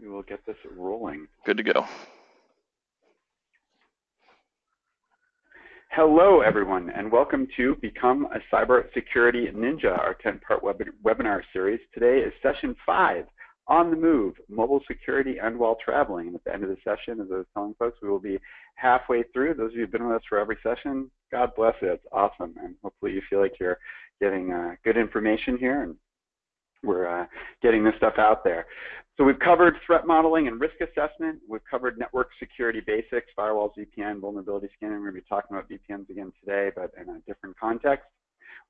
we will get this rolling. Good to go. Hello, everyone, and welcome to Become a Cybersecurity Ninja, our 10-part web webinar series. Today is session five, On the Move, Mobile Security and While Traveling. And at the end of the session, as I was telling folks, we will be halfway through. Those of you who've been with us for every session, God bless you. It's awesome. And hopefully you feel like you're getting uh, good information here and we're uh, getting this stuff out there. So we've covered threat modeling and risk assessment. We've covered network security basics, firewalls, VPN, vulnerability scanning. We're going to be talking about VPNs again today, but in a different context.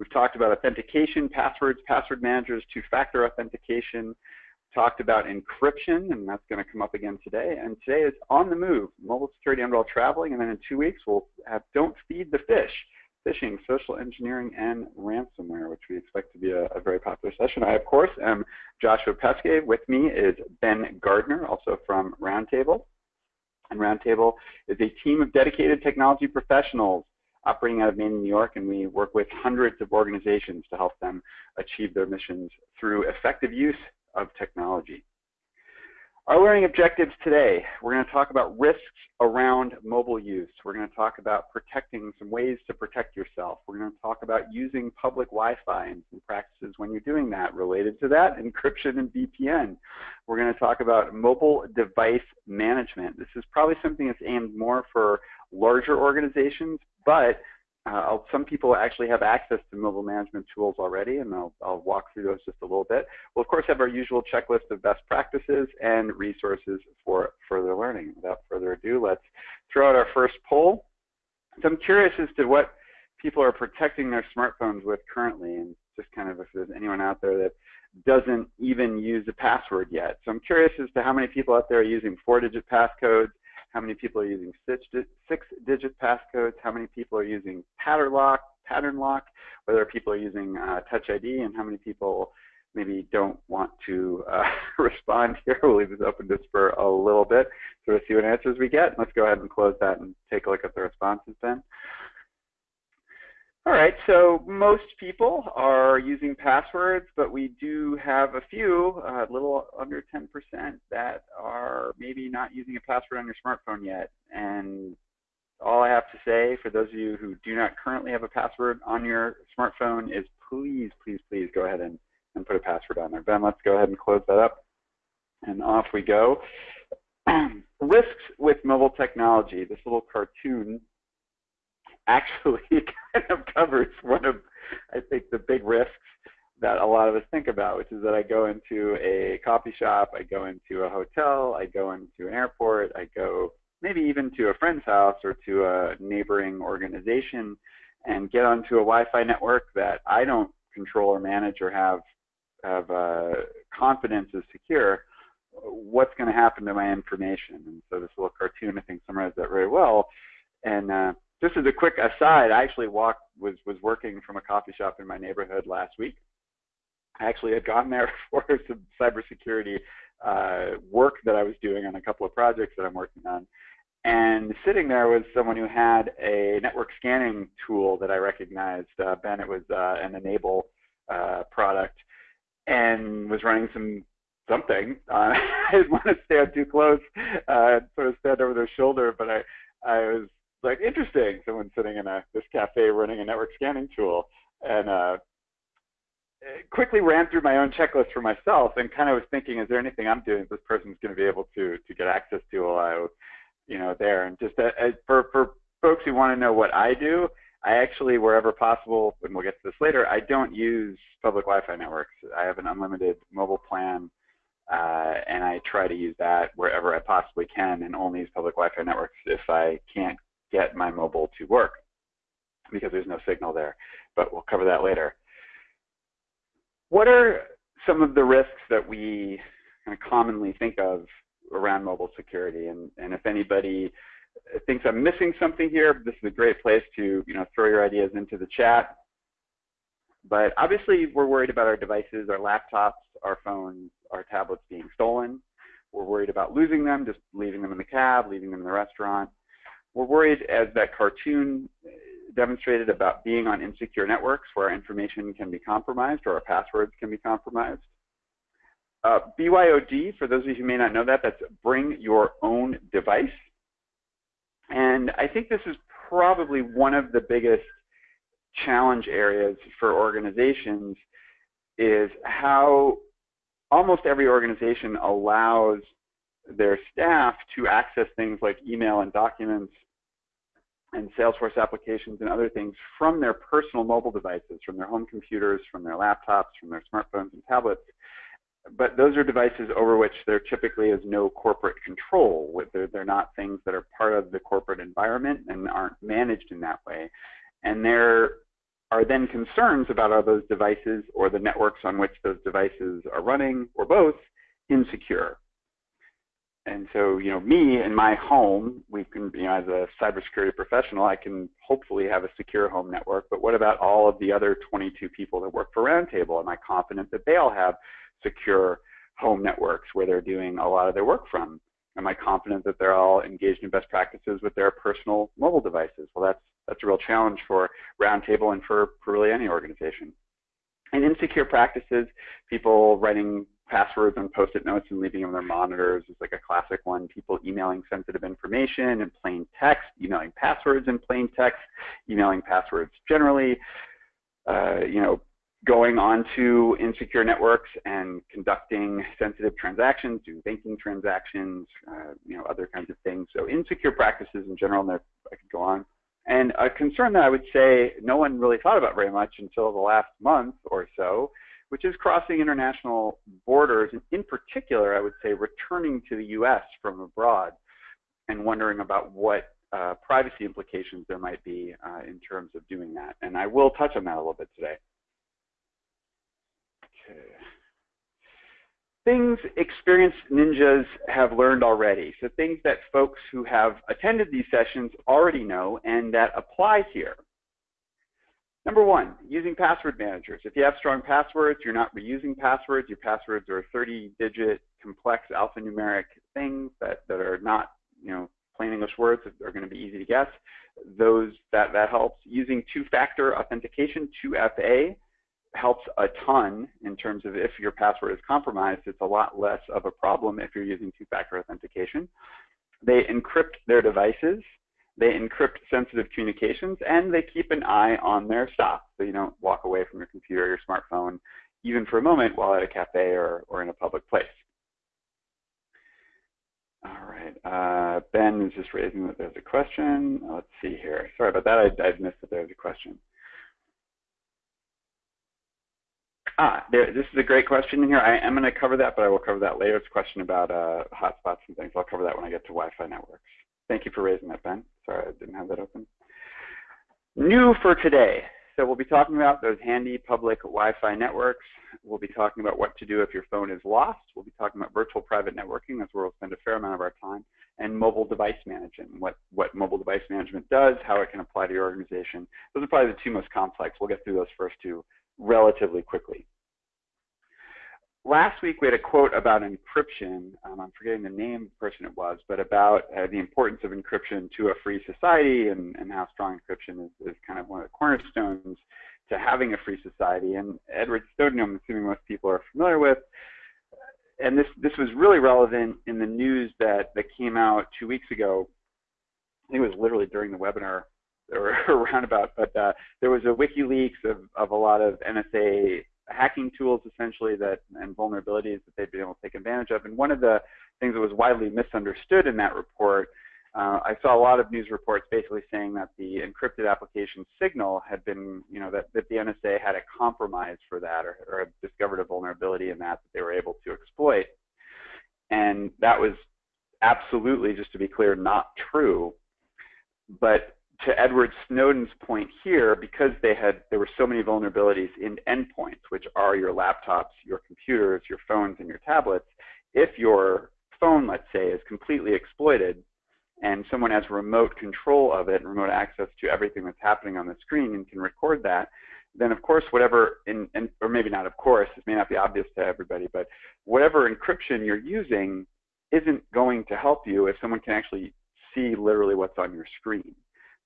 We've talked about authentication, passwords, password managers, two-factor authentication. Talked about encryption, and that's going to come up again today. And today is on the move, mobile security and while traveling. And then in two weeks, we'll have don't feed the fish phishing, social engineering, and ransomware, which we expect to be a, a very popular session. I, of course, am Joshua Peskay. With me is Ben Gardner, also from Roundtable. And Roundtable is a team of dedicated technology professionals operating out of Maine, New York, and we work with hundreds of organizations to help them achieve their missions through effective use of technology. Our learning objectives today, we're going to talk about risks around mobile use. We're going to talk about protecting some ways to protect yourself. We're going to talk about using public Wi-Fi and some practices when you're doing that related to that, encryption and VPN. We're going to talk about mobile device management. This is probably something that's aimed more for larger organizations, but uh, some people actually have access to mobile management tools already, and I'll, I'll, walk through those just a little bit. We'll, of course, have our usual checklist of best practices and resources for further learning. Without further ado, let's throw out our first poll. So I'm curious as to what people are protecting their smartphones with currently, and just kind of if there's anyone out there that doesn't even use a password yet. So I'm curious as to how many people out there are using four-digit passcodes, how many people are using six-digit passcodes, how many people are using pattern lock, pattern lock, whether people are using uh, Touch ID, and how many people maybe don't want to uh, respond here. We'll leave this open just for a little bit, sort of see what answers we get. Let's go ahead and close that and take a look at the responses then. All right, so most people are using passwords, but we do have a few, a uh, little under 10%, that are maybe not using a password on your smartphone yet. And all I have to say for those of you who do not currently have a password on your smartphone is please, please, please go ahead and, and put a password on there. Ben, let's go ahead and close that up. And off we go. Risks with mobile technology. This little cartoon actually kind of covers one of, I think, the big risks that a lot of us think about, which is that I go into a coffee shop, I go into a hotel, I go into an airport, I go maybe even to a friend's house or to a neighboring organization and get onto a Wi-Fi network that I don't control or manage or have have uh, confidence is secure, what's going to happen to my information? And so this little cartoon, I think, summarizes that very well. And uh, just as a quick aside, I actually walked was was working from a coffee shop in my neighborhood last week. I actually had gone there for some cybersecurity uh, work that I was doing on a couple of projects that I'm working on. And sitting there was someone who had a network scanning tool that I recognized. Uh, ben, it was uh, an N-able uh, product, and was running some something. Uh, I didn't want to stand too close, uh, sort of stand over their shoulder, but I I was like interesting. Someone sitting in a this cafe running a network scanning tool, and uh, quickly ran through my own checklist for myself, and kind of was thinking, is there anything I'm doing this person's going to be able to to get access to while I, you know, there? And just uh, for for folks who want to know what I do, I actually, wherever possible, and we'll get to this later, I don't use public Wi-Fi networks. I have an unlimited mobile plan. Uh, and I try to use that wherever I possibly can and only use public Wi-Fi networks if I can't get my mobile to work because there's no signal there. But we'll cover that later. What are some of the risks that we kind of commonly think of around mobile security? And, and if anybody thinks I'm missing something here, this is a great place to you know throw your ideas into the chat. But obviously, we're worried about our devices, our laptops, our phones, our tablets being stolen. We're worried about losing them, just leaving them in the cab, leaving them in the restaurant. We're worried, as that cartoon demonstrated, about being on insecure networks where our information can be compromised or our passwords can be compromised. Uh, BYOD, for those of you who may not know that, that's bring your own device. And I think this is probably one of the biggest challenge areas for organizations is how almost every organization allows their staff to access things like email and documents and Salesforce applications and other things from their personal mobile devices, from their home computers, from their laptops, from their smartphones and tablets. But those are devices over which there typically is no corporate control. They're, they're not things that are part of the corporate environment and aren't managed in that way. And there are then concerns about are those devices or the networks on which those devices are running, or both, insecure and so, you know, me in my home, we can, you know, as a cybersecurity professional, I can hopefully have a secure home network. But what about all of the other 22 people that work for Roundtable? Am I confident that they all have secure home networks where they're doing a lot of their work from? Am I confident that they're all engaged in best practices with their personal mobile devices? Well, that's that's a real challenge for Roundtable and for, for really any organization. And insecure practices, people writing passwords on post-it notes and leaving them on their monitors is like a classic one. People emailing sensitive information in plain text, emailing passwords in plain text, emailing passwords generally, uh, you know, going onto insecure networks and conducting sensitive transactions, doing banking transactions, uh, you know, other kinds of things. So insecure practices in general, and I could go on. And a concern that I would say no one really thought about very much until the last month or so which is crossing international borders, and in particular, I would say returning to the US from abroad and wondering about what uh, privacy implications there might be uh, in terms of doing that. And I will touch on that a little bit today. Okay. Things experienced ninjas have learned already. So things that folks who have attended these sessions already know and that apply here. Number one, using password managers. If you have strong passwords, you're not reusing passwords. Your passwords are 30-digit complex alphanumeric things that, that are not, you know, plain English words that are going to be easy to guess. Those that that helps. Using two-factor authentication, 2FA, helps a ton in terms of if your password is compromised. It's a lot less of a problem if you're using two-factor authentication. They encrypt their devices they encrypt sensitive communications, and they keep an eye on their stuff, so you don't walk away from your computer or your smartphone, even for a moment while at a cafe or, or in a public place. All right, uh, Ben is just raising that there's a question. Let's see here. Sorry about that, I, I missed that there was a question. Ah, there, this is a great question here. I am going to cover that, but I will cover that later. It's a question about uh, hotspots and things. I'll cover that when I get to Wi-Fi networks. Thank you for raising that, Ben. Sorry, I didn't have that open. New for today. So we'll be talking about those handy public Wi-Fi networks. We'll be talking about what to do if your phone is lost. We'll be talking about virtual private networking. That's where we'll spend a fair amount of our time. And mobile device management, what, what mobile device management does, how it can apply to your organization. Those are probably the two most complex. We'll get through those first two relatively quickly last week we had a quote about encryption. Um, I'm forgetting the name of the person it was, but about uh, the importance of encryption to a free society and, and how strong encryption is, is, kind of one of the cornerstones to having a free society. And Edward Snowden, I'm assuming most people are familiar with. And this, this was really relevant in the news that, that came out two weeks ago. I think it was literally during the webinar or around about, but uh, there was a WikiLeaks of, of a lot of NSA hacking tools essentially that and vulnerabilities that they've been able to take advantage of. And one of the things that was widely misunderstood in that report, uh, I saw a lot of news reports basically saying that the encrypted application Signal had been, you know, that, that the NSA had a compromise for that or, or discovered a vulnerability in that that they were able to exploit. And that was absolutely, just to be clear, not true. But to Edward Snowden's point here, because they had there were so many vulnerabilities in endpoints, which are your laptops, your computers, your phones, and your tablets, if your phone, let's say, is completely exploited and someone has remote control of it and remote access to everything that's happening on the screen and can record that, then of course whatever, in, in, or maybe not of course, this may not be obvious to everybody, but whatever encryption you're using isn't going to help you if someone can actually see literally what's on your screen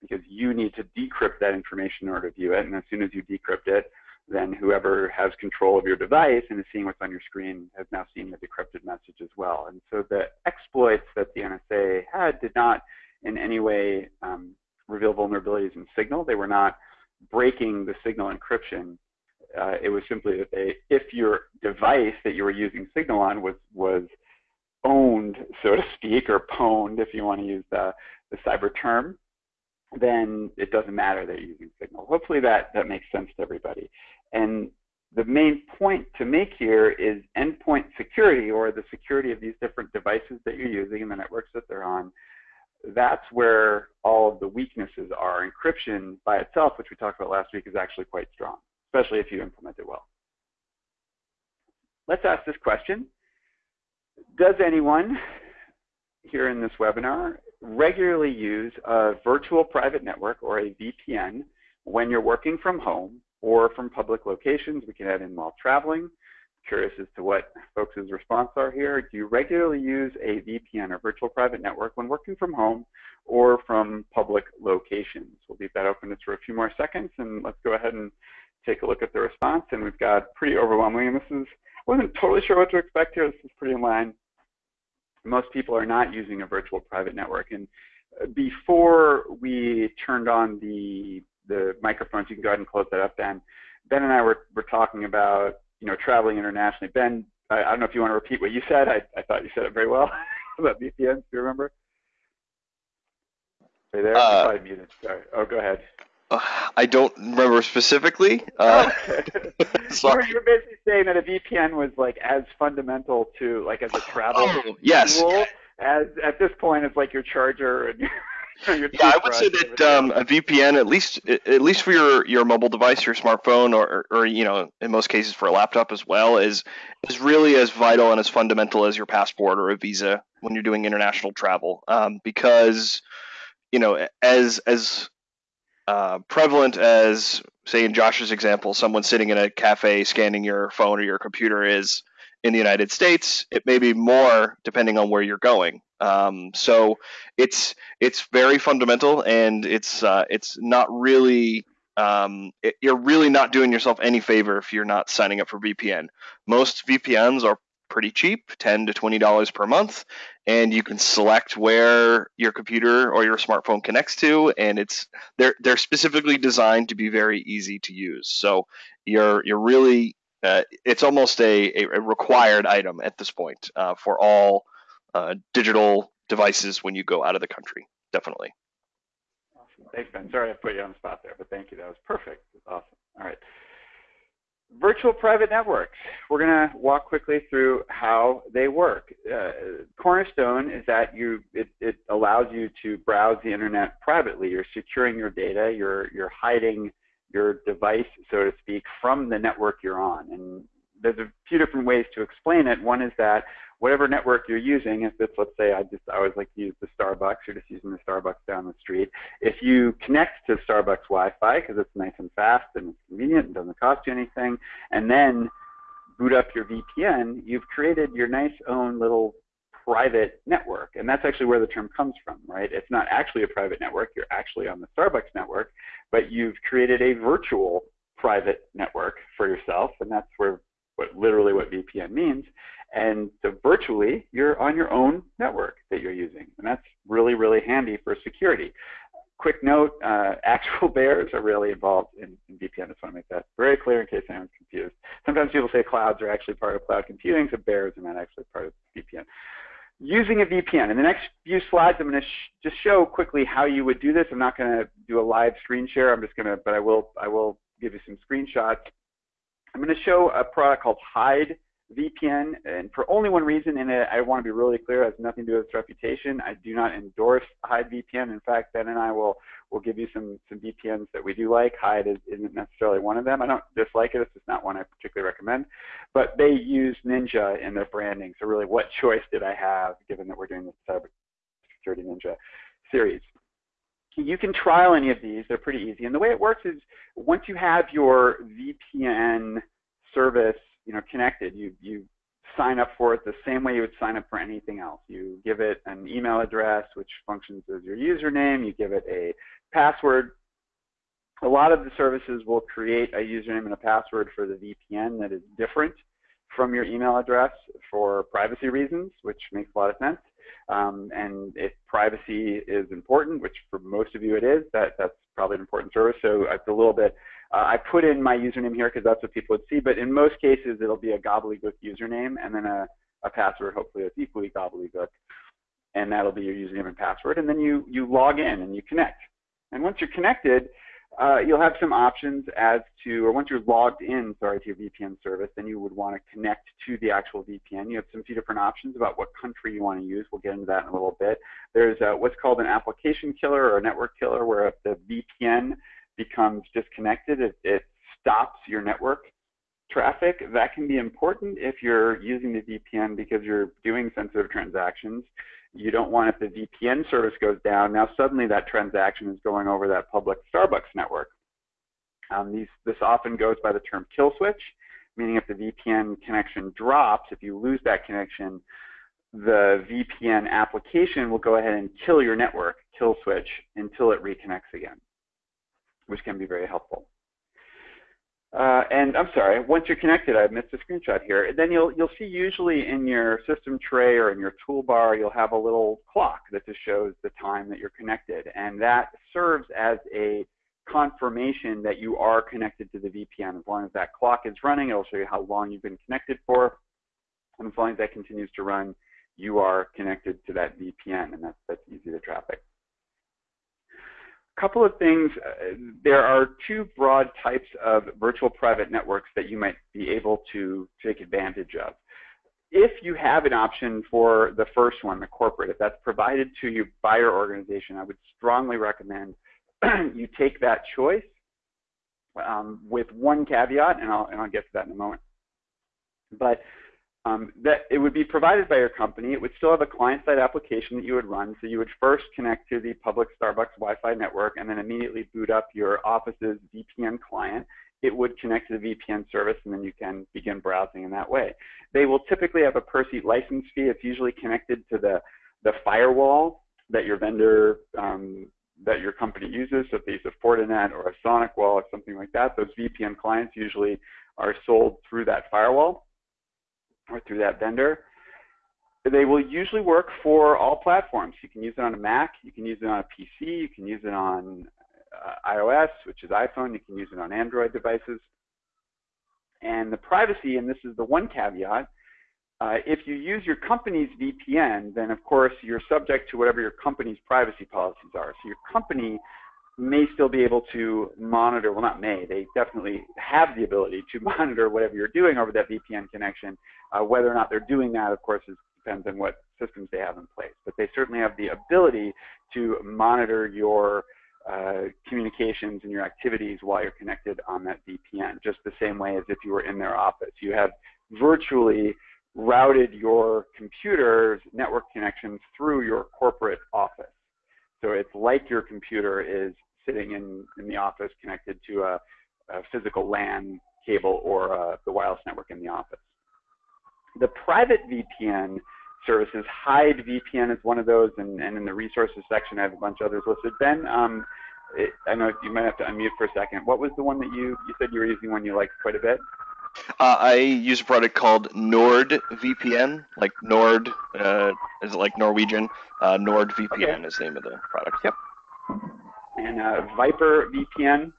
because you need to decrypt that information in order to view it. And as soon as you decrypt it, then whoever has control of your device and is seeing what's on your screen has now seen the decrypted message as well. And so the exploits that the NSA had did not in any way um, reveal vulnerabilities in Signal. They were not breaking the Signal encryption. Uh, it was simply that they, if your device that you were using Signal on was was owned, so to speak, or pwned, if you want to use the, the cyber term, then it doesn't matter that you're using Signal. Hopefully that, that makes sense to everybody. And the main point to make here is endpoint security or the security of these different devices that you're using and the networks that they're on. That's where all of the weaknesses are. Encryption by itself, which we talked about last week, is actually quite strong, especially if you implement it well. Let's ask this question. Does anyone here in this webinar regularly use a virtual private network or a VPN when you're working from home or from public locations. We can add in while traveling. Curious as to what folks' response are here. Do you regularly use a VPN or virtual private network when working from home or from public locations? We'll leave that open just for a few more seconds and let's go ahead and take a look at the response. And we've got pretty overwhelming, and this is, I wasn't totally sure what to expect here. This is pretty in line most people are not using a virtual private network. And uh, before we turned on the the microphones, you can go ahead and close that up, Ben. Ben and I were, were talking about you know traveling internationally. Ben, I, I don't know if you want to repeat what you said. I, I thought you said it very well about VPNs. Do you remember? Are you there? Uh, probably muted. Sorry. Oh, go ahead. Uh, I don't remember specifically. Uh, sorry. You were basically saying that a VPN was like as fundamental to like as a travel oh, yes. tool as at this point it's like your charger and your, your yeah, I would say that um, a VPN, at least at least for your, your mobile device, your smartphone, or, or you know, in most cases for a laptop as well, is is really as vital and as fundamental as your passport or a visa when you're doing international travel. Um, because you know, as as uh, prevalent as, say, in Josh's example, someone sitting in a cafe scanning your phone or your computer is in the United States, it may be more depending on where you're going. Um, so it's it's very fundamental, and it's uh, it's not really um, it, you're really not doing yourself any favor if you're not signing up for VPN. Most VPNs are pretty cheap, ten to twenty dollars per month, and you can select where your computer or your smartphone connects to, and it's they're they're specifically designed to be very easy to use. So you're you're really uh, it's almost a, a, required item at this point uh, for all uh, digital devices when you go out of the country. Definitely. Awesome. Thanks, Ben. Sorry I put you on the spot there, but thank you. That was perfect. Awesome. All right virtual private networks. We're going to walk quickly through how they work. Uh, cornerstone is that you it, it, allows you to browse the internet privately. You're securing your data. You're you're hiding your device, so to speak, from the network you're on. And there's a few different ways to explain it. One is that whatever network you're using, if it's, let's say, I just I always like to use the Starbucks, you're just using the Starbucks down the street. If you connect to Starbucks Wi-Fi because it's nice and fast and it's convenient and doesn't cost you anything, and then boot up your VPN, you've created your nice own little private network. And that's actually where the term comes from, right? It's not actually a private network. You're actually on the Starbucks network, but you've created a virtual private network for yourself, and that's where what literally what VPN means. And so virtually, you're on your own network that you're using. And that's really, really handy for security. Quick note, uh, actual bears are really involved in, in VPN. I just want to make that very clear in case anyone's confused. Sometimes people say clouds are actually part of cloud computing, so bears are not actually part of VPN. Using a VPN. In the next few slides, I'm going to sh just show quickly how you would do this. I'm not going to do a live screen share. I'm just going to, but I will, I will give you some screenshots. I'm going to show a product called Hide VPN, and for only one reason, and I want to be really clear, it has nothing to do with its reputation. I do not endorse Hide VPN. In fact, Ben and I will will give you some some VPNs that we do like. Hide is, isn't necessarily one of them. I don't dislike it. It's just not one I particularly recommend. But they use Ninja in their branding. So really, what choice did I have, given that we're doing the Cybersecurity Ninja series? You can trial any of these. They're pretty easy. And the way it works is once you have your VPN service you know, connected. You, you sign up for it the same way you would sign up for anything else. You give it an email address, which functions as your username. You give it a password. a lot of the services will create a username and a password for the VPN that is different from your email address for privacy reasons, which makes a lot of sense. Um, and if privacy is important, which for most of you it is, that, that's probably an important service. So it's a little bit, uh, I put in my username here because that's what people would see, but in most cases it'll be a gobbledygook username and then a, a password, hopefully that's equally gobbledygook. And that'll be your username and password. And then you, you log in and you connect. And once you're connected, uh, you'll have some options as to, or once you're logged in, sorry, to your VPN service, then you would want to connect to the actual VPN. You have some few different options about what country you want to use. We'll get into that in a little bit. There's uh, what's called an application killer or a network killer, where if the VPN becomes disconnected, it, it stops your network traffic. That can be important if you're using the VPN because you're doing sensitive transactions you don't want if the VPN service goes down, now suddenly that transaction is going over that public Starbucks network. Um, these, this often goes by the term kill switch, meaning if the VPN connection drops, if you lose that connection, the VPN application will go ahead and kill your network, kill switch, until it reconnects again, which can be very helpful. Uh, and I'm sorry, once you're connected, I missed a screenshot here. Then you'll you'll see usually in your system tray or in your toolbar, you'll have a little clock that just shows the time that you're connected, and that serves as a confirmation that you are connected to the VPN. As long as that clock is running, it'll show you how long you've been connected for, and as long as that continues to run, you are connected to that VPN, and that's that's easy to traffic couple of things. Uh, there are two broad types of virtual private networks that you might be able to take advantage of. If you have an option for the first one, the corporate, if that's provided to you by your organization, I would strongly recommend you take that choice um, with one caveat, and I'll, and I'll get to that in a moment. But um, that it would be provided by your company. It would still have a client-side application that you would run. So you would first connect to the public Starbucks Wi-Fi network and then immediately boot up your office's VPN client. It would connect to the VPN service and then you can begin browsing in that way. They will typically have a per seat license fee. It's usually connected to the, the firewall that your vendor, um, that your company uses. So if they use a Fortinet or a SonicWall or something like that, those VPN clients usually are sold through that firewall or through that vendor. They will usually work for all platforms. You can use it on a Mac, you can use it on a PC, you can use it on uh, iOS, which is iPhone, you can use it on Android devices. And the privacy, and this is the one caveat, uh, if you use your company's VPN, then of course you're subject to whatever your company's privacy policies are. So your company may still be able to monitor, well not may, they definitely have the ability to monitor whatever you're doing over that VPN connection. Uh, whether or not they're doing that, of course, is, depends on what systems they have in place. But they certainly have the ability to monitor your uh, communications and your activities while you're connected on that VPN, just the same way as if you were in their office. You have virtually routed your computer's network connections through your corporate office. So it's like your computer is sitting in, in the office connected to a, a physical LAN cable or uh, the wireless network in the office. The private VPN services, Hide VPN is one of those, and, and in the resources section I have a bunch of others listed. Ben, um, it, I know you might have to unmute for a second. What was the one that you, you said you were using one you liked quite a bit? Uh, I use a product called NordVPN, like Nord, uh, is it like Norwegian? Uh, NordVPN okay. is the name of the product. Yep. And uh, VyprVPN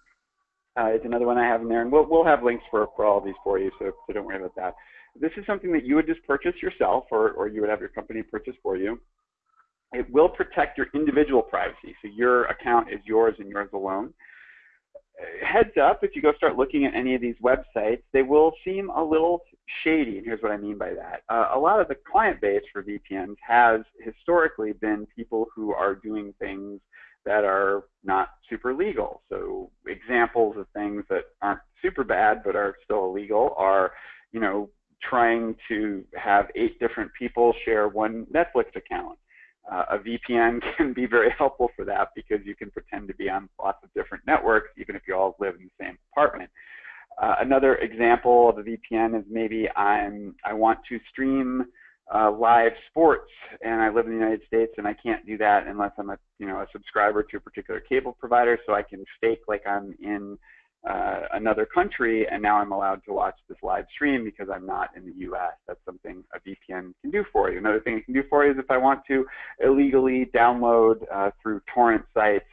uh, is another one I have in there, and we'll we'll have links for for all of these for you, so so don't worry about that. This is something that you would just purchase yourself, or or you would have your company purchase for you. It will protect your individual privacy, so your account is yours and yours alone heads up, if you go start looking at any of these websites, they will seem a little shady. And here's what I mean by that. Uh, a lot of the client base for VPNs has historically been people who are doing things that are not super legal. So examples of things that aren't super bad but are still illegal are, you know, trying to have eight different people share one Netflix account uh, a VPN can be very helpful for that because you can pretend to be on lots of different networks, even if you all live in the same apartment. Uh, another example of a VPN is maybe I'm I want to stream uh, live sports and I live in the United States and I can't do that unless I'm a you know a subscriber to a particular cable provider so I can fake like I'm in uh, another country and now I'm allowed to watch this live stream because I'm not in the US. That's something a VPN can do for you. Another thing it can do for you is if I want to illegally download uh, through torrent sites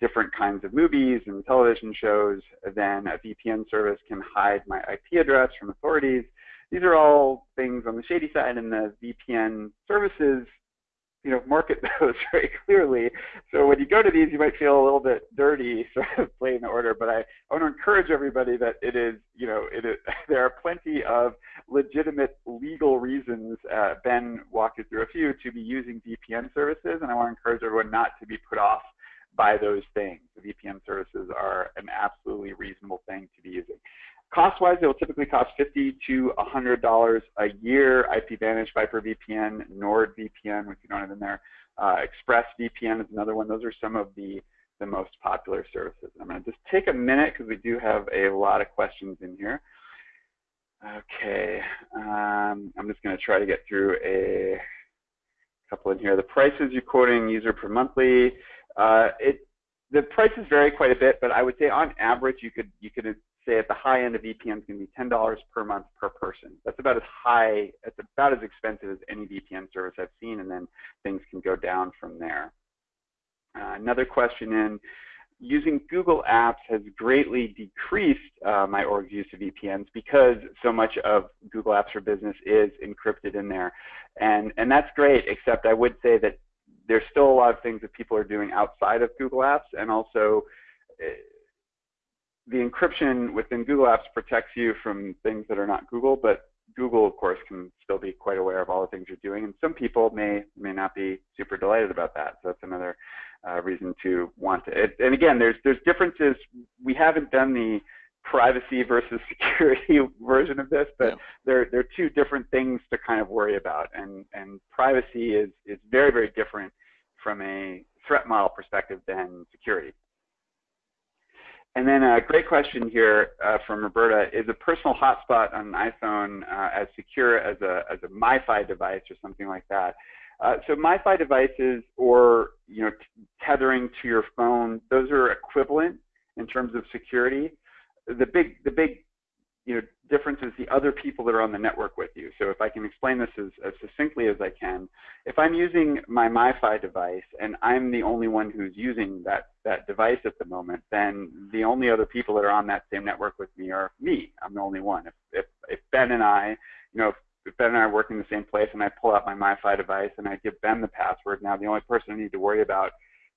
different kinds of movies and television shows, then a VPN service can hide my IP address from authorities these are all things on the shady side, and the VPN services, you know, market those very clearly. So when you go to these, you might feel a little bit dirty, sort of playing the order. But I, I want to encourage everybody that it is, you know, it is. There are plenty of legitimate legal reasons. Uh, ben walked you through a few to be using VPN services, and I want to encourage everyone not to be put off by those things. The VPN services are an absolutely reasonable thing to be using. Cost-wise, it will typically cost 50 to $100 a year. IPVanish, VyprVPN, NordVPN, which you don't have in there. Uh, ExpressVPN is another one. Those are some of the, the most popular services. I'm going to just take a minute because we do have a lot of questions in here. Okay, um, I'm just going to try to get through a couple in here. The prices you're quoting user per monthly, uh, it the prices vary quite a bit, but I would say on average you could you could say at the high end of VPN is going to be $10 per month per person. That's about as high, it's about as expensive as any VPN service I've seen, and then things can go down from there. Uh, another question in, using Google Apps has greatly decreased uh, my org's use of VPNs because so much of Google Apps for Business is encrypted in there. And, and that's great, except I would say that there's still a lot of things that people are doing outside of Google Apps, and also eh, the encryption within Google Apps protects you from things that are not Google, but Google, of course, can still be quite aware of all the things you're doing, and some people may may not be super delighted about that. So that's another uh, reason to want to. It, and again, there's there's differences. We haven't done the privacy versus security version of this, but yeah. there there are two different things to kind of worry about, and and privacy is is very very different from a threat model perspective than security. And then a great question here uh, from Roberta, is a personal hotspot on an iPhone uh, as secure as a, as a MiFi device or something like that? Uh, so MiFi devices or you know tethering to your phone, those are equivalent in terms of security. The big, the big you know, difference is the other people that are on the network with you. So if I can explain this as, as succinctly as I can, if I'm using my MiFi device and I'm the only one who's using that, that device at the moment, then the only other people that are on that same network with me are me. I'm the only one. If, if, if Ben and I, you know, if, if Ben and I are working in the same place and I pull out my MiFi device and I give Ben the password, now the only person I need to worry about,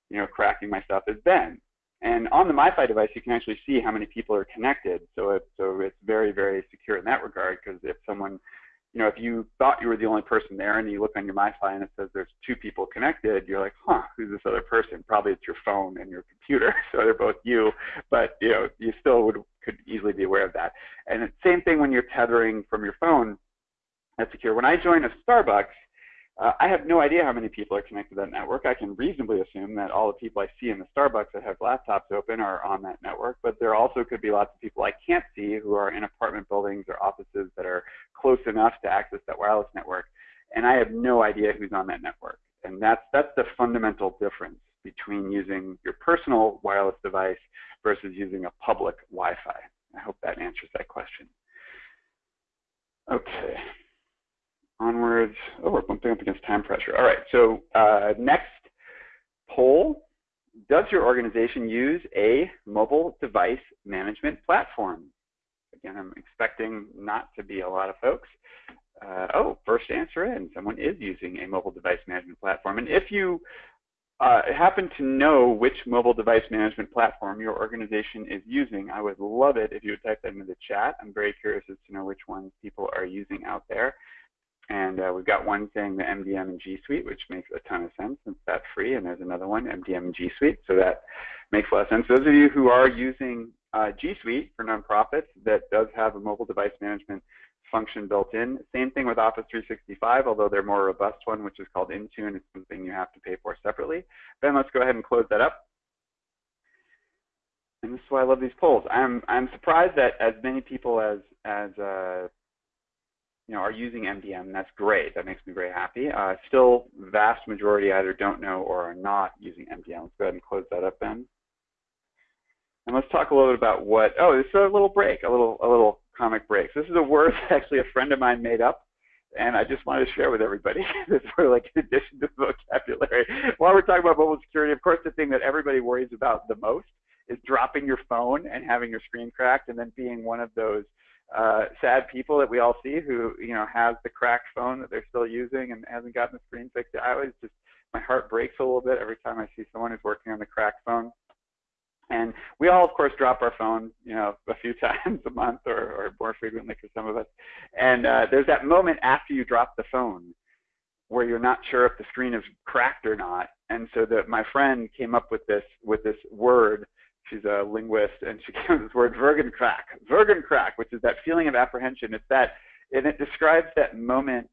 you know, cracking my stuff is Ben. And on the MiFi device, you can actually see how many people are connected. So, so it's very, very secure in that regard because if someone, you know, if you thought you were the only person there and you look on your MiFi and it says there's two people connected, you're like, huh, who's this other person? Probably it's your phone and your computer. So they're both you, but you know, you still would could easily be aware of that. And the same thing when you're tethering from your phone, that's secure. When I join a Starbucks, uh, I have no idea how many people are connected to that network. I can reasonably assume that all the people I see in the Starbucks that have laptops open are on that network, but there also could be lots of people I can't see who are in apartment buildings or offices that are close enough to access that wireless network, and I have no idea who's on that network. And that's that's the fundamental difference between using your personal wireless device versus using a public Wi-Fi. I hope that answers that question. Okay onwards. Oh, we're bumping up against time pressure. All right, so uh, next poll. Does your organization use a mobile device management platform? Again, I'm expecting not to be a lot of folks. Uh, oh, first answer in. Someone is using a mobile device management platform. And if you uh, happen to know which mobile device management platform your organization is using, I would love it if you would type that into the chat. I'm very curious as to know which ones people are using out there. And uh, we've got one saying the MDM and G Suite, which makes a ton of sense since that's free. And there's another one, MDM and G Suite. So that makes a lot of sense. Those of you who are using uh, G Suite for nonprofits that does have a mobile device management function built in. Same thing with Office 365, although they're more robust one, which is called Intune. It's something you have to pay for separately. Ben, let's go ahead and close that up. And this is why I love these polls. I'm I'm surprised that as many people as as uh, you know, are using MDM. That's great. That makes me very happy. Uh, still, vast majority either don't know or are not using MDM. Let's go ahead and close that up, then. And let's talk a little bit about what. Oh, this is a little break, a little a little comic break. So this is a word actually a friend of mine made up, and I just wanted to share with everybody. this sort of like in addition to the vocabulary. While we're talking about mobile security, of course, the thing that everybody worries about the most is dropping your phone and having your screen cracked, and then being one of those uh, sad people that we all see who you know has the cracked phone that they're still using and hasn't gotten the screen fixed. I always just my heart breaks a little bit every time I see someone who's working on the cracked phone. And we all, of course, drop our phone, you know, a few times a month or, or more frequently for some of us. And uh, there's that moment after you drop the phone where you're not sure if the screen is cracked or not. And so that my friend came up with this with this word. She's a linguist, and she came up with this word "Vergenkrak." Vergenkrak, which is that feeling of apprehension. It's that, and it describes that moment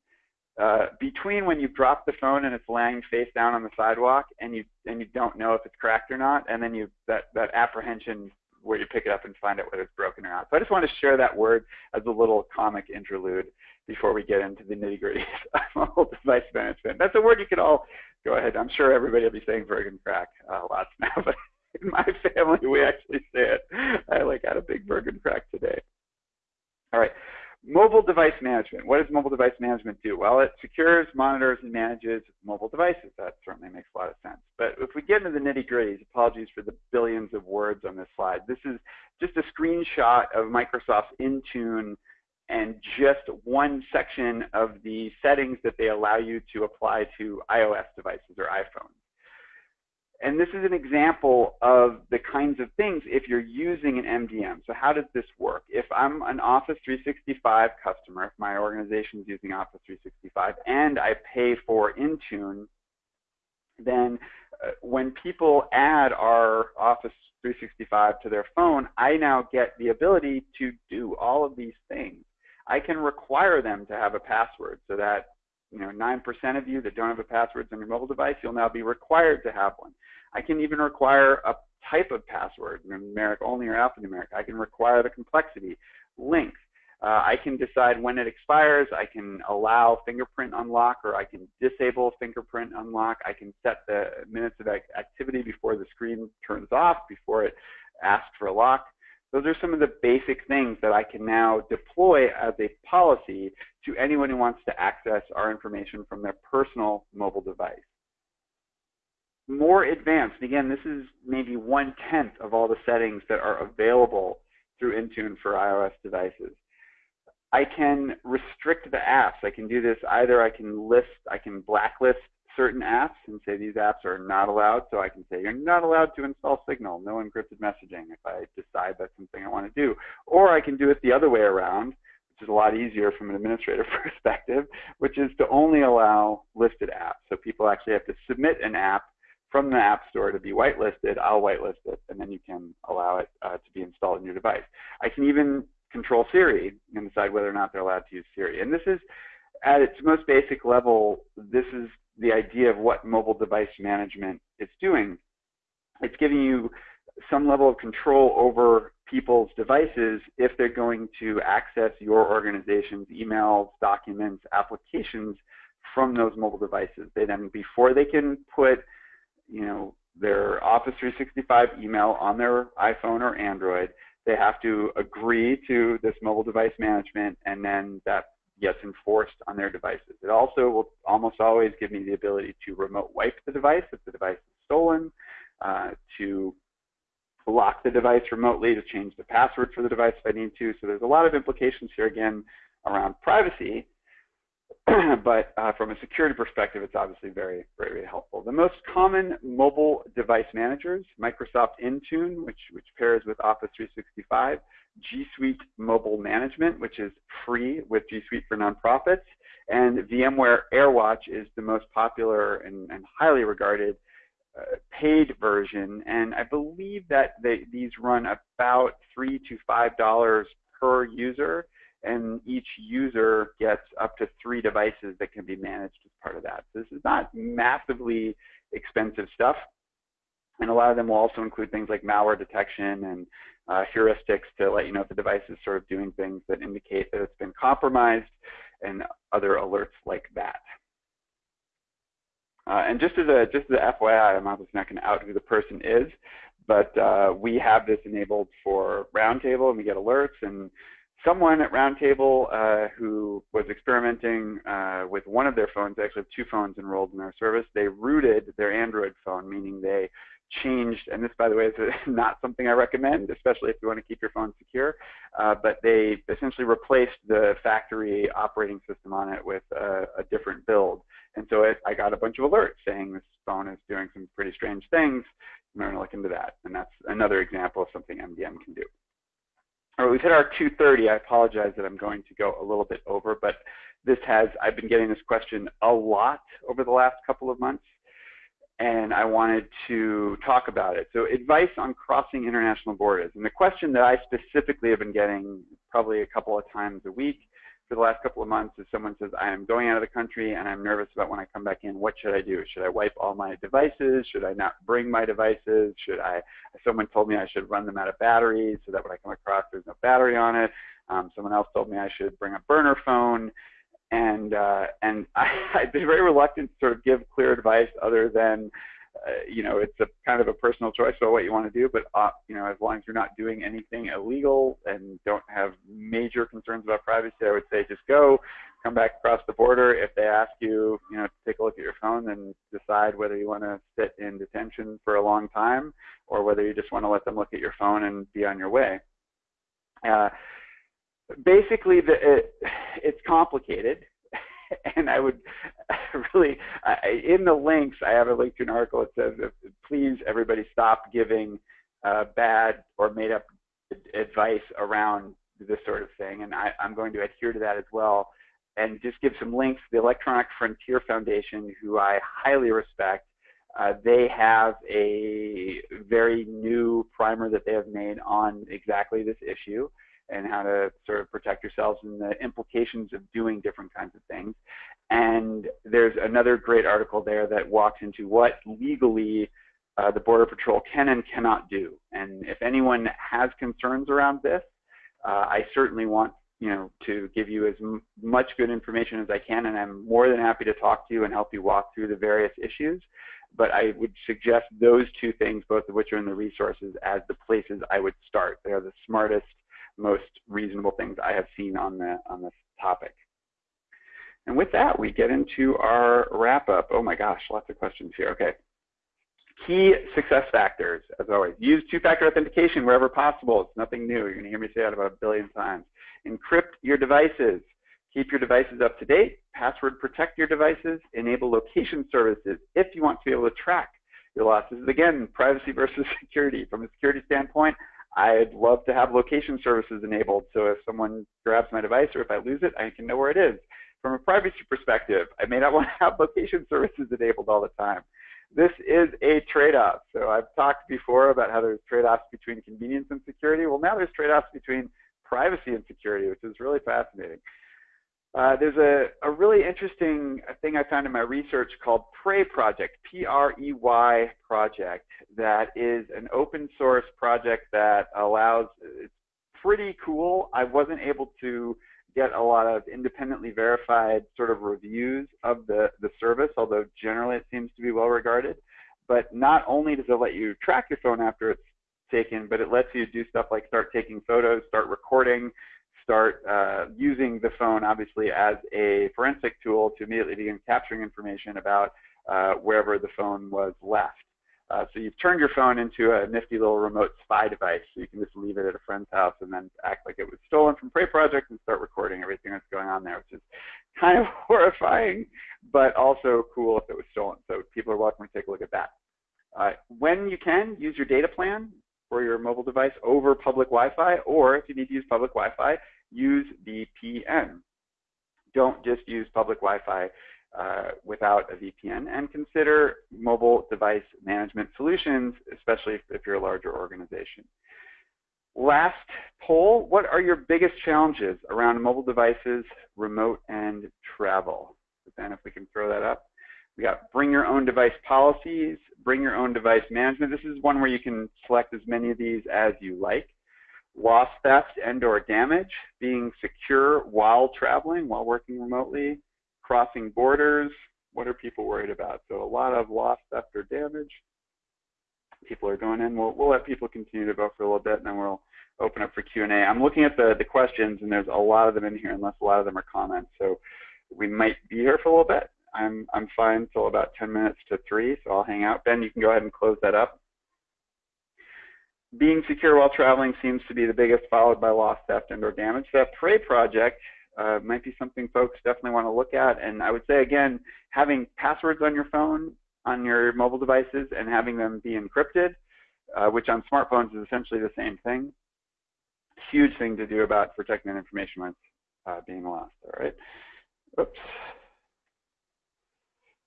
uh, between when you drop the phone and it's laying face down on the sidewalk and you and you don't know if it's cracked or not, and then you that that apprehension where you pick it up and find out whether it's broken or not. So I just want to share that word as a little comic interlude before we get into the nitty gritty of mobile device management. That's a word you could all go ahead. I'm sure everybody will be saying Vergenkrak uh, lots now, but in my family we actually say it. I like had a big Vergenkrak today. All right. Mobile device management. What does mobile device management do? Well, it secures, monitors, and manages mobile devices. That certainly makes a lot of sense. But if we get into the nitty gritties, apologies for the billions of words on this slide. This is just a screenshot of Microsoft's Intune and just one section of the settings that they allow you to apply to iOS devices or iPhones. And this is an example of the kinds of things if you're using an MDM. So how does this work? If I'm an Office 365 customer, if my organization is using Office 365 and I pay for Intune, then uh, when people add our Office 365 to their phone, I now get the ability to do all of these things. I can require them to have a password so that you know, 9% of you that don't have a password on your mobile device, you'll now be required to have one. I can even require a type of password, numeric only or alphanumeric. I can require the complexity, length. Uh, I can decide when it expires. I can allow fingerprint unlock or I can disable fingerprint unlock. I can set the minutes of activity before the screen turns off, before it asks for a lock. Those are some of the basic things that I can now deploy as a policy to anyone who wants to access our information from their personal mobile device. More advanced, again, this is maybe one-tenth of all the settings that are available through Intune for iOS devices. I can restrict the apps. I can do this either I can list, I can blacklist certain apps and say these apps are not allowed. So I can say you're not allowed to install Signal, no encrypted messaging if I decide that's something I want to do. Or I can do it the other way around, which is a lot easier from an administrative perspective, which is to only allow listed apps. So people actually have to submit an app from the App Store to be whitelisted. I'll whitelist it, and then you can allow it uh, to be installed in your device. I can even control Siri and decide whether or not they're allowed to use Siri. And this is, at its most basic level, this is the idea of what mobile device management is doing. It's giving you some level of control over people's devices if they're going to access your organization's emails, documents, applications from those mobile devices. They then, before they can put, you know, their Office 365 email on their iPhone or Android, they have to agree to this mobile device management, and then that gets enforced on their devices. It also will almost always give me the ability to remote wipe the device if the device is stolen, uh, to lock the device remotely, to change the password for the device if I need to. So there's a lot of implications here again around privacy, but uh, from a security perspective, it's obviously very, very, very helpful. The most common mobile device managers, Microsoft Intune, which, which pairs with Office 365, G Suite Mobile Management, which is free with G Suite for nonprofits, and VMware AirWatch is the most popular and, and highly regarded uh, paid version. And I believe that they, these run about three to five dollars per user and each user gets up to three devices that can be managed as part of that. So this is not massively expensive stuff. And a lot of them will also include things like malware detection and uh, heuristics to let you know if the device is sort of doing things that indicate that it's been compromised. and other alerts like that. Uh, and just as a just as a FYI, I'm obviously not going to out who the person is, but uh, we have this enabled for Roundtable, and we get alerts. And someone at Roundtable uh, who was experimenting uh, with one of their phones, they actually have two phones enrolled in our service. They rooted their Android phone, meaning they changed, and this, by the way, is not something I recommend, especially if you want to keep your phone secure, uh, but they essentially replaced the factory operating system on it with a, a different build. And so it, I got a bunch of alerts saying this phone is doing some pretty strange things. I'm going to look into that. And that's another example of something MDM can do. We've hit our 2.30. I apologize that I'm going to go a little bit over, but this has, I've been getting this question a lot over the last couple of months and I wanted to talk about it. So advice on crossing international borders. And the question that I specifically have been getting probably a couple of times a week for the last couple of months is someone says, I am going out of the country and I'm nervous about when I come back in. What should I do? Should I wipe all my devices? Should I not bring my devices? Should I, someone told me I should run them out of batteries so that when I come across there's no battery on it. Um, someone else told me I should bring a burner phone and uh, and I, have been very reluctant to sort of give clear advice other than uh, you know it's a kind of a personal choice about what you want to do but uh, you know as long as you're not doing anything illegal and don't have major concerns about privacy I would say just go come back across the border. If they ask you you know to take a look at your phone and decide whether you want to sit in detention for a long time or whether you just want to let them look at your phone and be on your way. Uh, basically the, it, it's complicated and I would really, I, in the links, I have a link to an article that says, please everybody stop giving uh, bad or made up advice around this sort of thing. And I, am going to adhere to that as well and just give some links. The Electronic Frontier Foundation, who I highly respect, uh, they have a very new primer that they have made on exactly this issue and how to sort of protect yourselves and the implications of doing different kinds of things. And there's another great article there that walks into what legally uh, the Border Patrol can and cannot do. And if anyone has concerns around this, uh, I certainly want you know to give you as much good information as I can, and I'm more than happy to talk to you and help you walk through the various issues. But I would suggest those two things, both of which are in the resources, as the places I would start. They are the smartest most reasonable things I have seen on the on this topic. And with that, we get into our wrap up. Oh my gosh, lots of questions here. Okay. Key success factors, as always. Use two-factor authentication wherever possible. It's nothing new. You're going to hear me say that about a billion times. Encrypt your devices. Keep your devices up to date. Password protect your devices. Enable location services if you want to be able to track your losses. Again, privacy versus security. From a security standpoint, I'd love to have location services enabled. So if someone grabs my device or if I lose it, I can know where it is. From a privacy perspective, I may not want to have location services enabled all the time. This is a trade-off. So I've talked before about how there's trade-offs between convenience and security. Well, now there's trade-offs between privacy and security, which is really fascinating. Uh, there's a, a really interesting thing I found in my research called Prey Project, P-R-E-Y project, that is an open source project that allows, it's pretty cool. I wasn't able to get a lot of independently verified sort of reviews of the, the service, although generally it seems to be well regarded. But not only does it let you track your phone after it's taken, but it lets you do stuff like start taking photos, start recording, start uh, using the phone, obviously, as a forensic tool to immediately begin capturing information about uh, wherever the phone was left. Uh, so you've turned your phone into a nifty little remote spy device. So you can just leave it at a friend's house and then act like it was stolen from Prey Project and start recording everything that's going on there, which is kind of horrifying, but also cool if it was stolen. So people are welcome to take a look at that. Uh, when you can, use your data plan for your mobile device over public Wi-Fi, or if you need to use public Wi-Fi, use VPN. Don't just use public Wi-Fi uh, without a VPN, and consider mobile device management solutions, especially if, if you're a larger organization. Last poll, what are your biggest challenges around mobile devices, remote, and travel? Then if we can throw that up. We got bring your own device policies, bring your own device management. This is one where you can select as many of these as you like. Loss, theft, and or damage, being secure while traveling, while working remotely, crossing borders, what are people worried about? So a lot of loss, theft, or damage. People are going in. We'll, we'll let people continue to vote for a little bit, and then we'll open up for Q&A. I'm looking at the, the questions, and there's a lot of them in here, unless a lot of them are comments. So we might be here for a little bit. I'm, I'm fine till about 10 minutes to 3, so I'll hang out. Ben, you can go ahead and close that up. Being secure while traveling seems to be the biggest, followed by loss, theft, and or damage. That Prey project uh, might be something folks definitely want to look at. And I would say, again, having passwords on your phone, on your mobile devices, and having them be encrypted, uh, which on smartphones is essentially the same thing. Huge thing to do about protecting that information when it's uh, being lost, all right? Oops.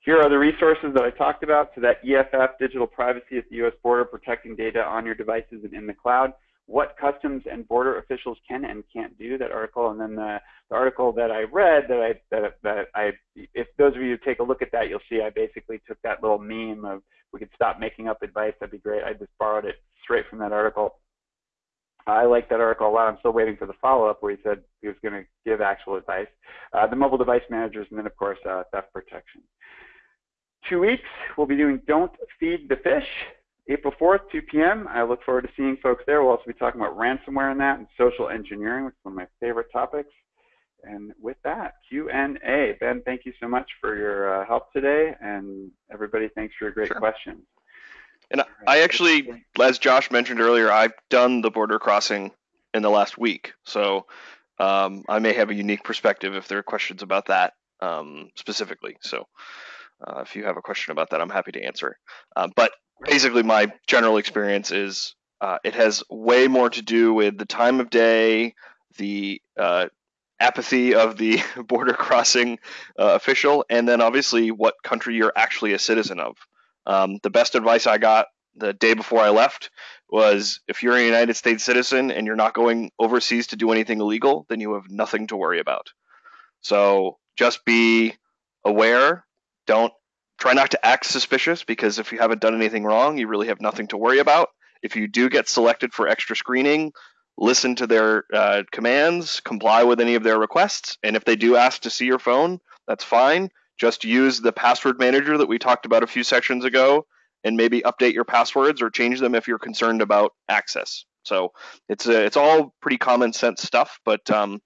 Here are the resources that I talked about. So that EFF, digital privacy at the U.S. border, protecting data on your devices and in the cloud what customs and border officials can and can't do, that article, and then the, the article that I read that I, that, that I, if those of you take a look at that, you'll see I basically took that little meme of we could stop making up advice, that'd be great. I just borrowed it straight from that article. I like that article a lot. I'm still waiting for the follow-up where he said he was going to give actual advice. Uh, the mobile device managers, and then of course uh, theft protection. Two weeks, we'll be doing Don't Feed the Fish. April 4th, 2 p.m. I look forward to seeing folks there. We'll also be talking about ransomware and that and social engineering, which is one of my favorite topics. And with that, Q&A. Ben, thank you so much for your uh, help today, and everybody, thanks for your great sure. questions. And right. I actually, as Josh mentioned earlier, I've done the border crossing in the last week, so um, I may have a unique perspective if there are questions about that um, specifically. So uh, if you have a question about that, I'm happy to answer. Uh, but basically my general experience is uh, it has way more to do with the time of day, the uh, apathy of the border crossing uh, official, and then obviously what country you're actually a citizen of. Um, the best advice I got the day before I left was if you're a United States citizen and you're not going overseas to do anything illegal, then you have nothing to worry about. So just be aware. Don't try not to act suspicious because if you haven't done anything wrong, you really have nothing to worry about. If you do get selected for extra screening, listen to their uh, commands, comply with any of their requests, and if they do ask to see your phone, that's fine. Just use the password manager that we talked about a few sections ago and maybe update your passwords or change them if you're concerned about access. So it's a, it's all pretty common sense stuff, but um,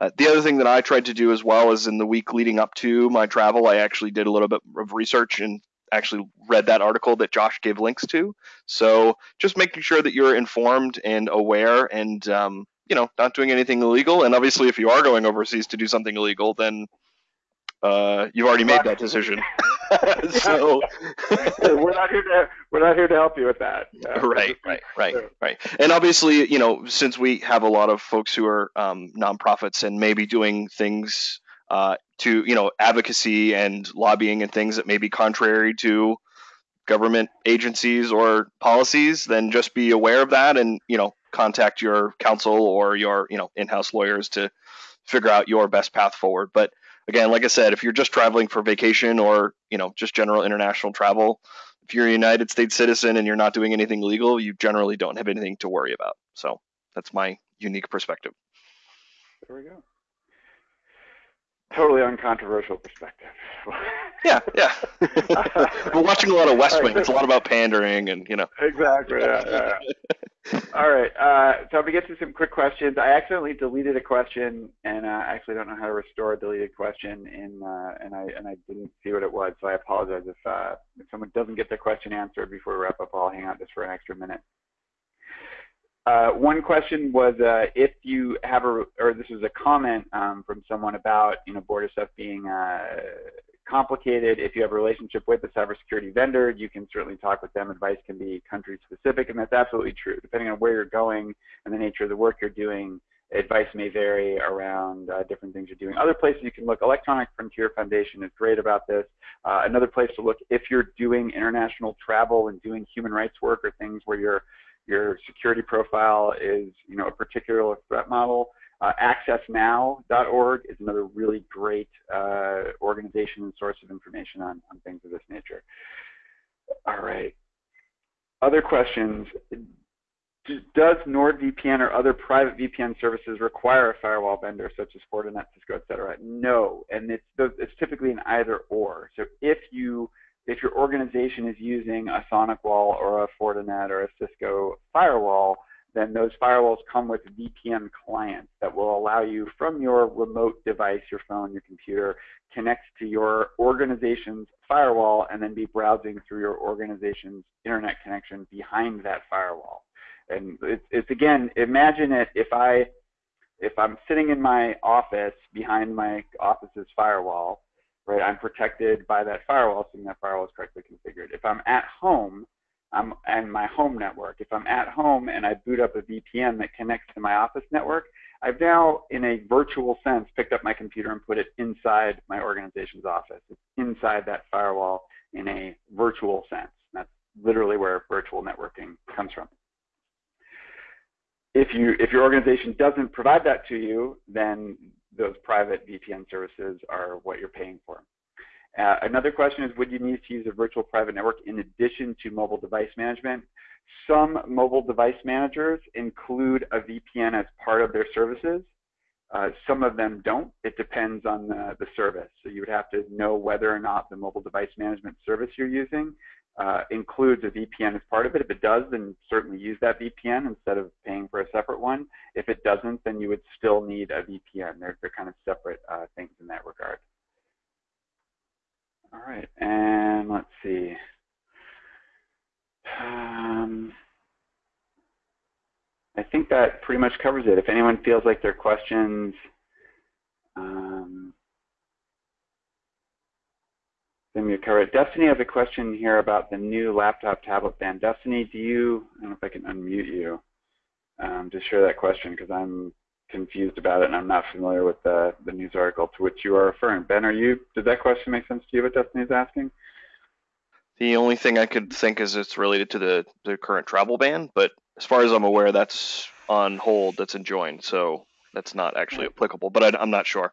uh, the other thing that I tried to do as well is in the week leading up to my travel, I actually did a little bit of research and actually read that article that Josh gave links to. So just making sure that you're informed and aware and, um, you know, not doing anything illegal. And obviously, if you are going overseas to do something illegal, then uh, you've already made that decision. so we're not here to we're not here to help you with that. right, right, right, right. And obviously, you know, since we have a lot of folks who are um, nonprofits and maybe doing things uh, to you know advocacy and lobbying and things that may be contrary to government agencies or policies, then just be aware of that and you know contact your counsel or your you know in-house lawyers to figure out your best path forward. But again, like I said, if you're just traveling for vacation or you know just general international travel, if you're a United States citizen and you're not doing anything legal, you generally don't have anything to worry about. So that's my unique perspective. There we go totally uncontroversial perspective. yeah, yeah. We're watching a lot of West Wing. It's a lot about pandering and you know. Exactly. Yeah, yeah. All right. Uh, so I'm gonna get to some quick questions. I accidentally deleted a question, and uh, I actually don't know how to restore a deleted question, in, uh, and I and I didn't see what it was. So I apologize if uh, if someone doesn't get their question answered before we wrap up. I'll hang out just for an extra minute. Uh, one question was uh, if you have a, or this was a comment um, from someone about, you know, border stuff being uh, complicated. If you have a relationship with a cybersecurity vendor, you can certainly talk with them. Advice can be country specific, and that's absolutely true. Depending on where you're going and the nature of the work you're doing, advice may vary around uh, different things you're doing. Other places you can look, Electronic Frontier Foundation is great about this. Uh, another place to look if you're doing international travel and doing human rights work or things where you're your security profile is you know a particular threat model. Uh, AccessNow.org is another really great uh, organization and source of information on, on things of this nature. All right. Other questions. does NordVPN or other private VPN services require a firewall vendor such as Fortinet, Cisco, et cetera? No, and it's, it's typically an either or. So if you if your organization is using a SonicWall or a Fortinet or a Cisco firewall, then those firewalls come with VPN clients that will allow you from your remote device, your phone, your computer, connect to your organization's firewall and then be browsing through your organization's internet connection behind that firewall. And it's, it's again, imagine it if I if I'm sitting in my office behind my office's firewall, right? I'm protected by that firewall, assuming that firewall is correctly configured. If I'm at home, I'm and my home network. If I'm at home and I boot up a VPN that connects to my office network, I've now, in a virtual sense, picked up my computer and put it inside my organization's office. It's inside that firewall in a virtual sense. That's literally where virtual networking comes from. If you if your organization doesn't provide that to you, then those private VPN services are what you're paying for. Uh, another question is, would you need to use a virtual private network in addition to mobile device management? Some mobile device managers include a VPN as part of their services. Uh, some of them don't. It depends on the, the service. So you would have to know whether or not the mobile device management service you're using uh, includes a VPN as part of it. If it does, then certainly use that VPN instead of paying for a separate one. If it doesn't, then you would still need a VPN. They're, they're kind of separate uh, things in that regard. All right, and let's see. Um, I think that pretty much covers it. If anyone feels like their questions um, then we cover it. Destiny has a question here about the new laptop tablet ban. Destiny, do you, I don't know if I can unmute you um, to share that question because I'm confused about it and I'm not familiar with the, the news article to which you are referring. Ben, are you, did that question make sense to you what Destiny is asking? The only thing I could think is it's related to the, the current travel ban, but as far as I'm aware, that's on hold, that's enjoined, so that's not actually applicable, but I, am not sure.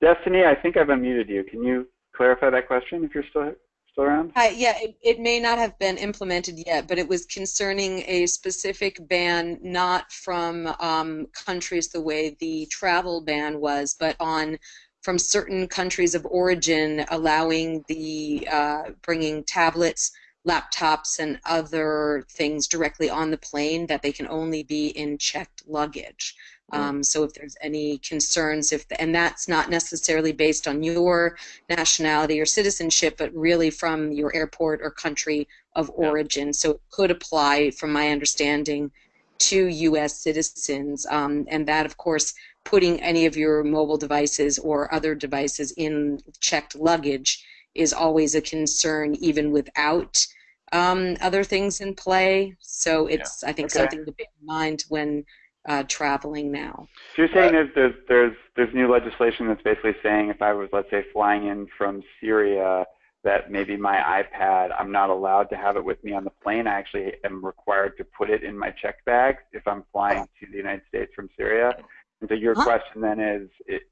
Destiny, I think I've unmuted you. Can you clarify that question if you're still still around? Uh, yeah, it, it, may not have been implemented yet, but it was concerning a specific ban, not from um, countries the way the travel ban was, but on from certain countries of origin, allowing the uh, bringing tablets, laptops, and other things directly on the plane that they can only be in checked luggage. Mm. Um, so if there's any concerns, if and that's not necessarily based on your nationality or citizenship, but really from your airport or country of origin. Yeah. So it could apply, from my understanding, to U.S. citizens, um, and that, of course, putting any of your mobile devices or other devices in checked luggage is always a concern, even without um, other things in play. So it's, yeah. I think, okay. something to bear in mind when uh, traveling now. So you're saying there's, there's there's there's new legislation that's basically saying if I was let's say flying in from Syria that maybe my iPad I'm not allowed to have it with me on the plane. I actually am required to put it in my check bag if I'm flying to the United States from Syria. And so your huh? question then is, it,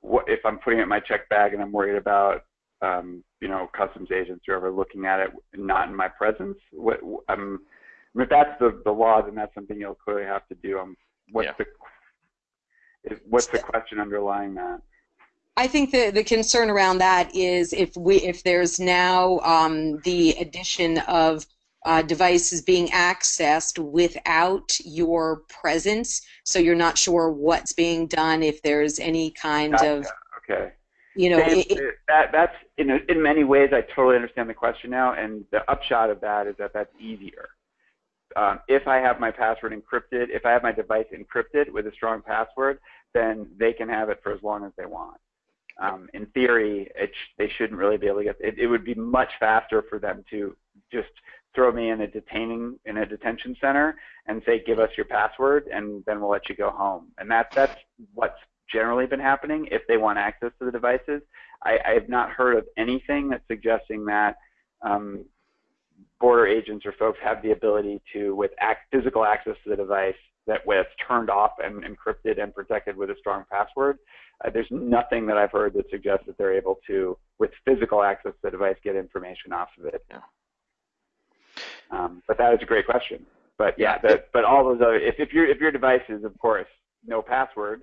what if I'm putting it in my check bag and I'm worried about um, you know customs agents or whoever looking at it not in my presence? What I'm if that's the, the law, then that's something you'll clearly have to do. Um, what's yeah. the what's the question underlying that? I think the, the concern around that is if we if there's now um, the addition of uh, devices being accessed without your presence, so you're not sure what's being done. If there's any kind gotcha. of okay, you know, it, it, that that's in in many ways I totally understand the question now, and the upshot of that is that that's easier um, if I have my password encrypted, if I have my device encrypted with a strong password, then they can have it for as long as they want. Um, in theory, it sh they shouldn't really be able to get. It, it would be much faster for them to just throw me in a detaining in a detention center and say, "Give us your password, and then we'll let you go home." And that's that's what's generally been happening if they want access to the devices. I, I have not heard of anything that's suggesting that um, border agents or folks have the ability to, with act, physical access to the device, that with turned off and encrypted and protected with a strong password, uh, there's nothing that I've heard that suggests that they're able to, with physical access to the device, get information off of it. Yeah. Um, but that is a great question. but yeah, the, but all those other if if your if your device is of course no password,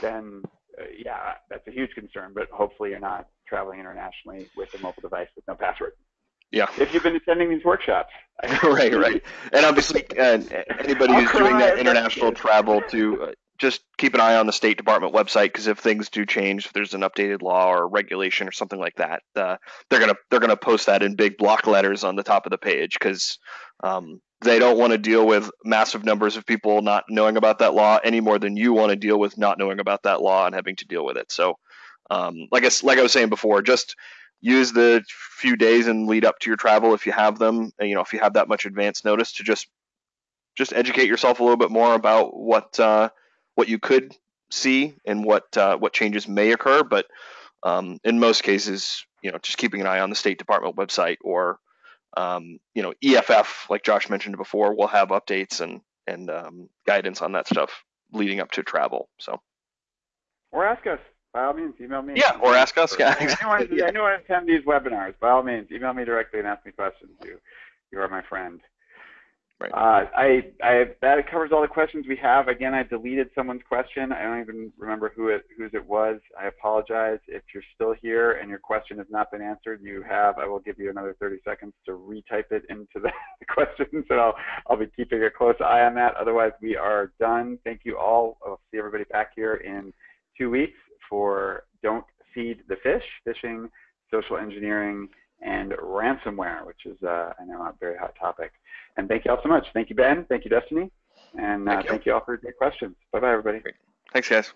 then uh, yeah, that's a huge concern. But hopefully you're not traveling internationally with a mobile device with no password. Yeah. If you've been attending these workshops. right, right. And obviously, uh, anybody who's doing that international travel to uh, just keep an eye on the State Department website because if things do change, if there's an updated law or regulation or something like that, uh, they're gonna they're gonna post that in big block letters on the top of the page because um, they don't want to deal with massive numbers of people not knowing about that law any more than you want to deal with not knowing about that law and having to deal with it. So, um, like I like I was saying before, just use the few days and lead up to your travel if you have them. You know, if you have that much advance notice to just just educate yourself a little bit more about what uh, what you could see and what uh, what changes may occur. But um, in most cases, you know, just keeping an eye on the State Department website or um, you know EFF, like Josh mentioned before, will have updates and and um, guidance on that stuff leading up to travel. So. Or ask us. By all means, email me. Yeah, or ask us. Yeah, exactly. anyone, anyone attend these webinars, by all means, email me directly and ask me questions. You, you are my friend. Right. Uh, I, I, that covers all the questions we have. Again, I deleted someone's question. I don't even remember who it, whose it was. I apologize. If you're still here and your question has not been answered, you have, I will give you another 30 seconds to retype it into the, the questions, and I'll, I'll be keeping a close eye on that. Otherwise, we are done. Thank you all. I'll see everybody back here in two weeks for Don't Feed the Fish, Phishing, Social Engineering, and Ransomware, which is, uh, I know, a very hot topic. And thank you all so much. Thank you, Ben. Thank you, Destiny. And uh, thank, you. thank, you. all for your great questions. Bye-bye, everybody. Great. Thanks, guys.